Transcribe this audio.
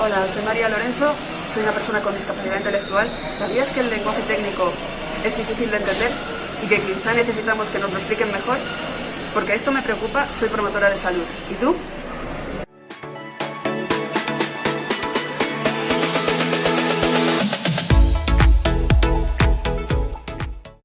Hola, soy María Lorenzo, soy una persona con discapacidad intelectual. ¿Sabías que el lenguaje técnico es difícil de entender y que quizá necesitamos que nos lo expliquen mejor? Porque esto me preocupa, soy promotora de salud. ¿Y tú?